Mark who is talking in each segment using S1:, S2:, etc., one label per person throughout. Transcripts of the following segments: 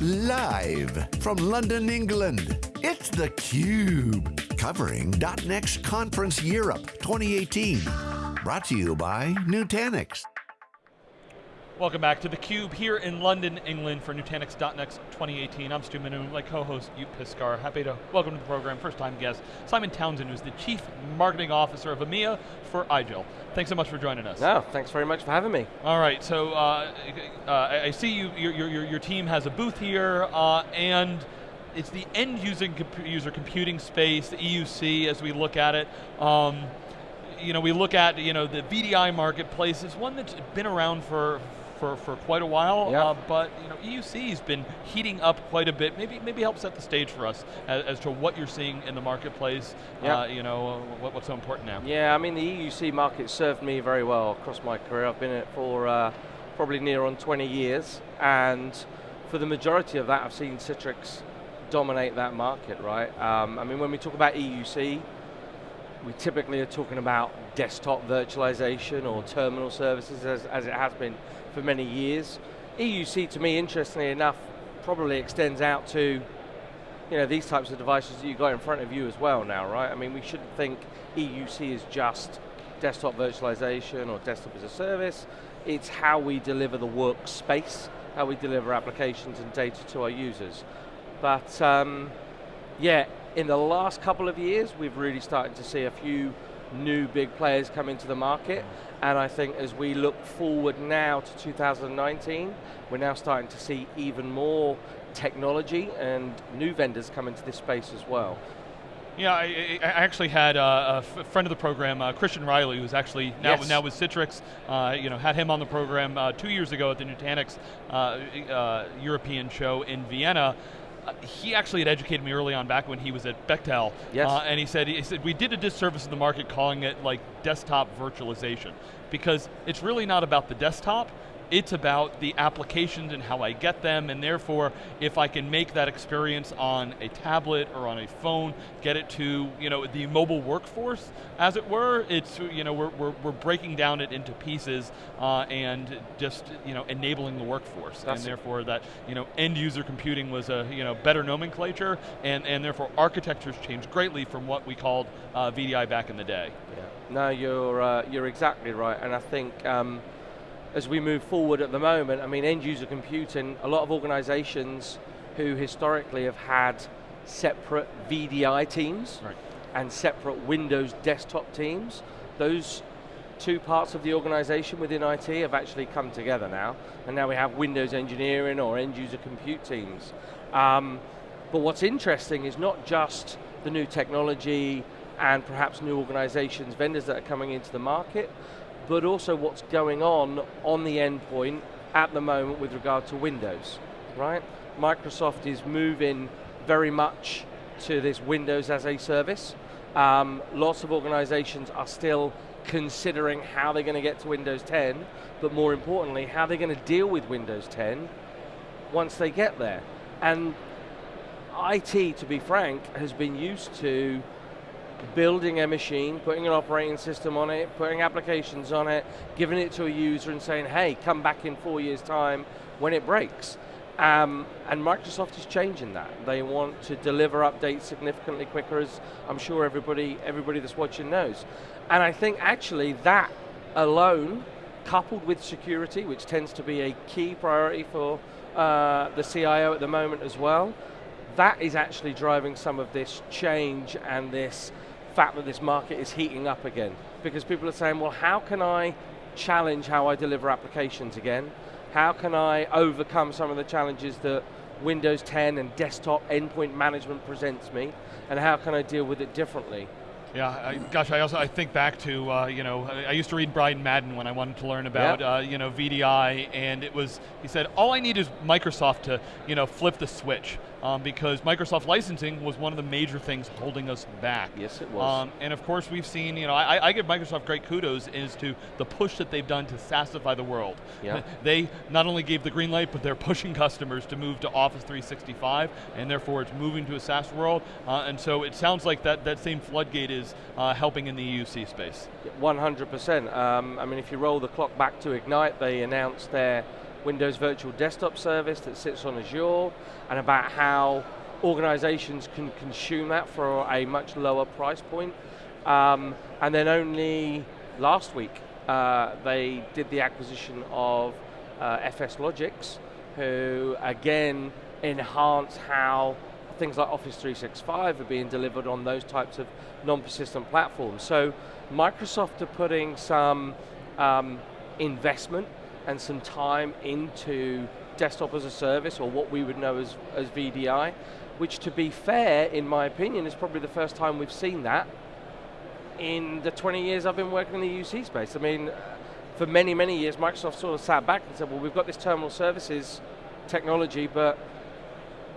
S1: Live from London, England, it's theCUBE. Covering .next Conference Europe 2018. Brought to you by Nutanix.
S2: Welcome back to theCUBE here in London, England for Nutanix.next 2018. I'm Stu Miniman, my co-host Joep Piscaer. Happy to welcome to the program, first time guest, Simon Townsend, who's the Chief Marketing Officer of EMEA for IGEL. Thanks so much for joining us.
S3: No, thanks very much for having me.
S2: All right, so uh, uh, I see you, your, your, your, team has a booth here, uh, and it's the end user, user computing space, the EUC as we look at it. Um, you know, we look at you know the VDI marketplace is one that's been around for for, for quite a while, yep. uh, but you know, EUC has been heating up quite a bit. Maybe maybe help set the stage for us as, as to what you're seeing in the marketplace. Yep. Uh, you know, what, what's so important now?
S3: Yeah, I mean the EUC market served me very well across my career. I've been in it for uh, probably near on 20 years, and for the majority of that, I've seen Citrix dominate that market, right? Um, I mean, when we talk about EUC, we typically are talking about desktop virtualization or terminal services as, as it has been for many years. EUC to me, interestingly enough, probably extends out to you know, these types of devices that you've got in front of you as well now, right? I mean, we shouldn't think EUC is just desktop virtualization or desktop as a service. It's how we deliver the workspace, how we deliver applications and data to our users. But um, yeah, in the last couple of years, we've really started to see a few new big players come into the market. And I think as we look forward now to 2019, we're now starting to see even more technology and new vendors come into this space as well.
S2: Yeah, I, I actually had a, friend of the program, uh, Christian Reilly, who's actually now, yes. now with Citrix. Uh, you know, had him on the program uh, two years ago at the Nutanix uh, uh, European show in Vienna. He actually had educated me early on back when he was at Bechtel.
S3: Yes. Uh,
S2: and he said, he said, we did a disservice in the market calling it like desktop virtualization because it's really not about the desktop, it's about the applications and how I get them, and therefore, if I can make that experience on a tablet or on a phone, get it to you know the mobile workforce, as it were, it's you know we're, we're, we're breaking down it into pieces uh, and just you know enabling the workforce, That's and therefore that you know end user computing was a you know better nomenclature, and and therefore architectures changed greatly from what we called uh, VDI back in the day.
S3: Yeah. No, you're uh, you're exactly right, and I think. Um, as we move forward at the moment, I mean, end user computing, a lot of organizations who historically have had separate VDI teams right. and separate Windows desktop teams, those two parts of the organization within IT have actually come together now, and now we have Windows engineering or end user compute teams. Um, but what's interesting is not just the new technology and perhaps new organizations, vendors that are coming into the market, but also what's going on on the endpoint at the moment with regard to Windows, right? Microsoft is moving very much to this Windows as a service. Um, lots of organizations are still considering how they're going to get to Windows 10, but more importantly, how they're going to deal with Windows 10 once they get there. And IT, to be frank, has been used to building a machine, putting an operating system on it, putting applications on it, giving it to a user and saying, hey, come back in four years time when it breaks. Um, and Microsoft is changing that. They want to deliver updates significantly quicker, as I'm sure everybody, everybody that's watching knows. And I think actually that alone, coupled with security, which tends to be a key priority for uh, the CIO at the moment as well, that is actually driving some of this change and this fact that this market is heating up again. Because people are saying, well, how can I challenge how I deliver applications again? How can I overcome some of the challenges that Windows 10 and desktop endpoint management presents me? And how can I deal with it differently?
S2: Yeah, I, gosh, I also I think back to uh, you know I used to read Brian Madden when I wanted to learn about yep. uh, you know VDI, and it was he said all I need is Microsoft to you know flip the switch um, because Microsoft licensing was one of the major things holding us back.
S3: Yes, it was. Um,
S2: and of course, we've seen, you know, I, I, give Microsoft great kudos as to the push that they've done to SaaSify the world.
S3: Yeah.
S2: They not only gave the green light, but they're pushing customers to move to Office 365, and therefore it's moving to a SaaS world. Uh, and so it sounds like that, that same floodgate is uh, helping in the EUC space.
S3: 100%. Um, I mean, if you roll the clock back to Ignite, they announced their Windows Virtual Desktop Service that sits on Azure, and about how organizations can consume that for a much lower price point. Um, and then only last week, uh, they did the acquisition of uh, FSLogix, who again enhance how things like Office 365 are being delivered on those types of non-persistent platforms. So Microsoft are putting some um, investment and some time into desktop as a service, or what we would know as, as VDI, which to be fair, in my opinion, is probably the first time we've seen that in the 20 years I've been working in the UC space. I mean, for many, many years, Microsoft sort of sat back and said, well, we've got this terminal services technology, but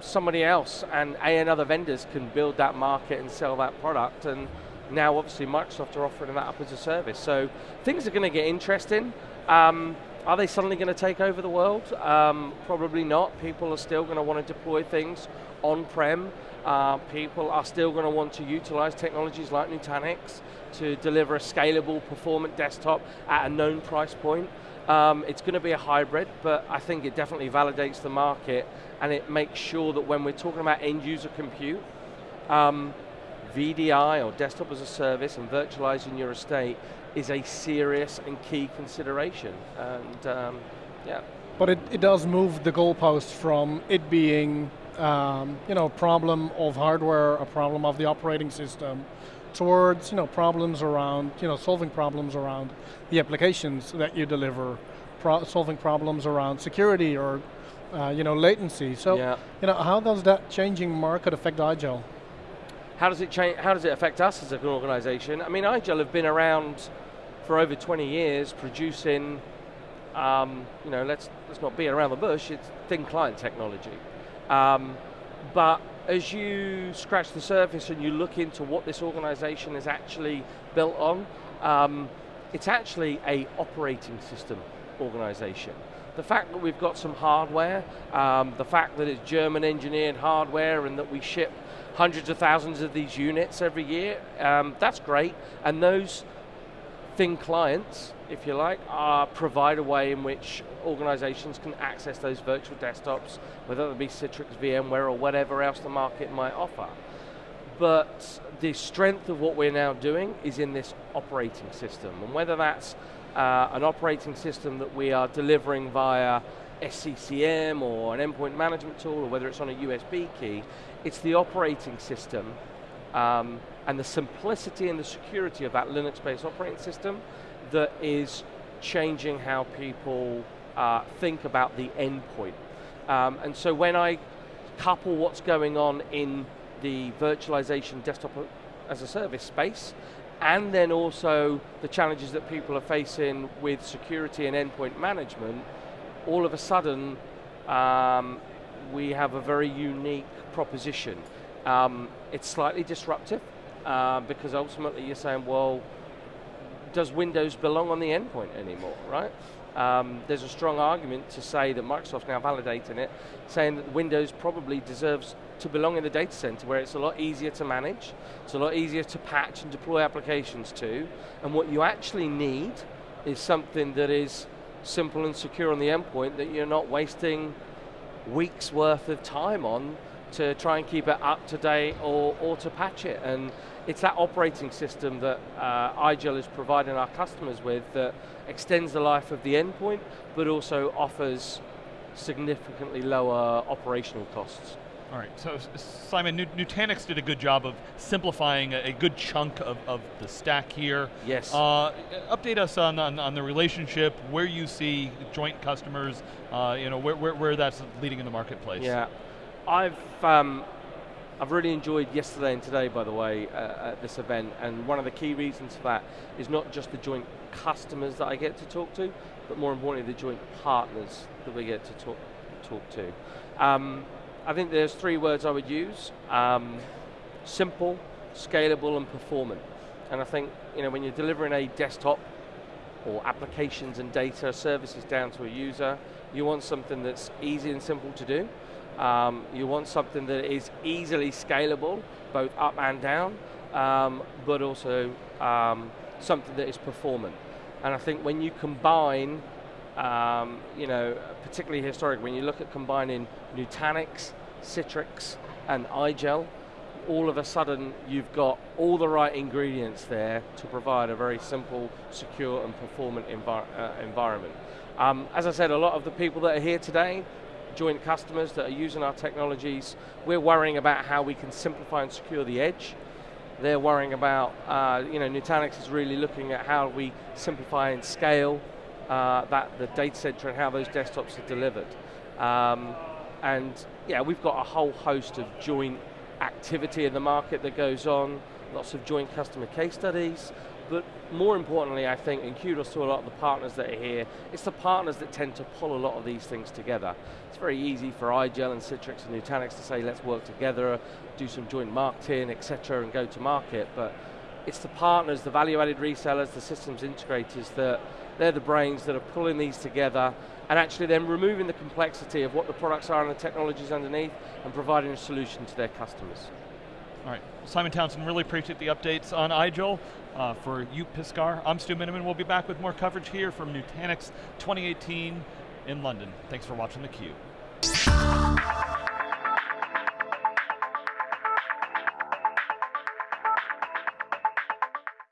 S3: somebody else and A and other vendors can build that market and sell that product. And now obviously Microsoft are offering that up as a service. So things are going to get interesting. Um, are they suddenly going to take over the world? Um, probably not. People are still going to want to deploy things on-prem. Uh, people are still going to want to utilize technologies like Nutanix to deliver a scalable, performant desktop at a known price point. Um, it's going to be a hybrid, but I think it definitely validates the market and it makes sure that when we're talking about end user compute, um, VDI or desktop as a service and virtualizing your estate is a serious and key consideration. And um, yeah.
S4: But it, it does move the goalpost from it being um, you know, a problem of hardware, a problem of the operating system, towards you know problems around you know solving problems around the applications that you deliver, pro solving problems around security or uh, you know latency. So yeah. you know how does that changing market affect IGEL?
S3: How does it change? How does it affect us as an organisation? I mean, IGEL have been around for over 20 years, producing. Um, you know, let's let's not beat around the bush. It's thin client technology, um, but as you scratch the surface and you look into what this organisation is actually built on, um, it's actually a operating system organisation. The fact that we've got some hardware, um, the fact that it's German engineered hardware and that we ship hundreds of thousands of these units every year, um, that's great. And those thin clients, if you like, are provide a way in which organizations can access those virtual desktops, whether it be Citrix, VMware, or whatever else the market might offer. But the strength of what we're now doing is in this operating system, and whether that's uh, an operating system that we are delivering via SCCM or an endpoint management tool, or whether it's on a USB key, it's the operating system um, and the simplicity and the security of that Linux-based operating system that is changing how people uh, think about the endpoint. Um, and so when I couple what's going on in the virtualization desktop as a service space, and then also the challenges that people are facing with security and endpoint management, all of a sudden um, we have a very unique proposition. Um, it's slightly disruptive uh, because ultimately you're saying, well, does Windows belong on the endpoint anymore, right? Um, there's a strong argument to say that Microsoft's now validating it, saying that Windows probably deserves to belong in the data center where it's a lot easier to manage, it's a lot easier to patch and deploy applications to, and what you actually need is something that is simple and secure on the endpoint that you're not wasting weeks worth of time on to try and keep it up to date or, or to patch it. And it's that operating system that uh, IGEL is providing our customers with that extends the life of the endpoint, but also offers significantly lower operational costs.
S2: All right, so Simon, Nutanix did a good job of simplifying a, a good chunk of, of, the stack here.
S3: Yes.
S2: Uh, update us on, on, on, the relationship, where you see joint customers, uh, you know, where, where, where that's leading in the marketplace.
S3: Yeah, I've um, I've really enjoyed yesterday and today, by the way, uh, at this event, and one of the key reasons for that is not just the joint customers that I get to talk to, but more importantly, the joint partners that we get to talk, talk to. Um, I think there's three words I would use. Um, simple, scalable, and performant. And I think, you know, when you're delivering a desktop or applications and data services down to a user, you want something that's easy and simple to do, um, you want something that is easily scalable, both up and down, um, but also um, something that is performant. And I think when you combine um, you know, particularly historic, when you look at combining Nutanix, Citrix, and iGel, all of a sudden you've got all the right ingredients there to provide a very simple, secure and performant envir uh, environment. Um, as I said, a lot of the people that are here today, joint customers that are using our technologies, we're worrying about how we can simplify and secure the edge. They're worrying about, uh, you know, Nutanix is really looking at how we simplify and scale uh, that the data center and how those desktops are delivered. Um, and yeah, we've got a whole host of joint activity in the market that goes on, lots of joint customer case studies, but more importantly, I think, and kudos to a lot of the partners that are here, it's the partners that tend to pull a lot of these things together. It's very easy for iGel and Citrix and Nutanix to say, let's work together, do some joint marketing, etc., and go to market, but it's the partners, the value-added resellers, the systems integrators that they're the brains that are pulling these together and actually then removing the complexity of what the products are and the technologies underneath and providing a solution to their customers.
S2: All right, Simon Townsend, really appreciate the updates on iGel. Uh, for Joep, Piscaer, I'm Stu Miniman. We'll be back with more coverage here from Nutanix 2018 in London. Thanks for watching theCUBE.